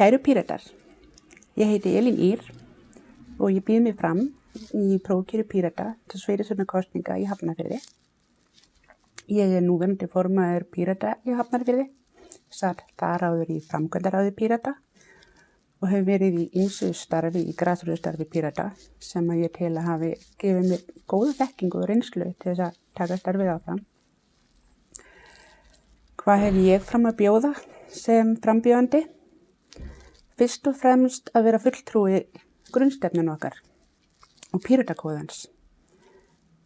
Kæru píratar, ég heiti Elín Ír og ég býð mig fram í prófkjöru pírata til sveirisvörna kostninga í Hafnarfyrði. Ég er núverandi formaður pírata í Hafnarfyrði, satt þar áður í framkvæmdaráði pírata og hef verið í ymsu starfi í græsröðstarfi pírata sem að ég tel að hafi gefið mér góða þekkingu og reynslu til þess að taka starfið áfram. Hvað hef ég fram að bjóða sem frambjóðandi? Fyrst og fremst að vera fulltrúi grunnstefnun okkar og pýratakóðans.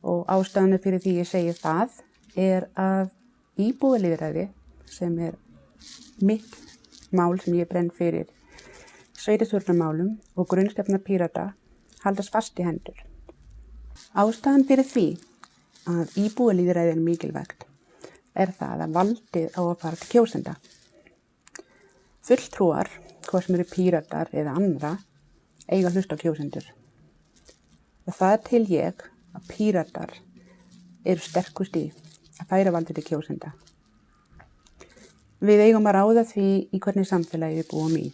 Og ástæðanu fyrir því ég segi það er að íbúðalíðræði sem er mitt mál sem ég brenn fyrir sveitisvörnumálum og grunnstefna pýrata haldast fast í hendur. Ástæðan fyrir því að íbúðalíðræði er mikilvægt er það að valdið á að fara til kjósenda. Fulltrúar hvað sem eru píratar eða andra, eiga hlust á kjósendur. Og það er til ég að píratar eru sterkust í að færa valdur til kjósenda. Við eigum að ráða því í hvernig samfélagi við búum í.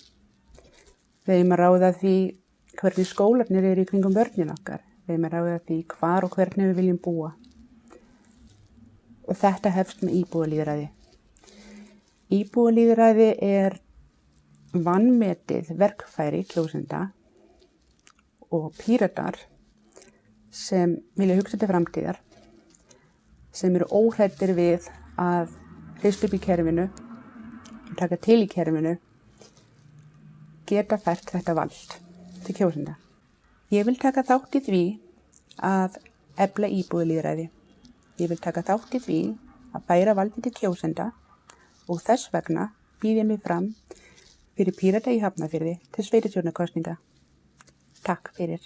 Við eigum að ráða því hvernig skólarnir eru í kringum börnin okkar. Við eigum að ráða því hvar og hvernig við viljum búa. Og þetta hefst með íbúalýðræði. Íbúalýðræði er vannmetið verkfæri kjósenda og píratar sem vilja hugsa til framtíðar sem eru óhættir við að hrist upp í kerfinu og taka til í kerfinu geta fært þetta vald til kjósenda. Ég vil taka þátt í því að ebla íbúðlýðræði. Ég vil taka þátt í því að bæra valdi til kjósenda og þess vegna býð ég mig fram fyrir Pírata í Hafnafyrði til sveitarstjórnarkostninga. Takk fyrir.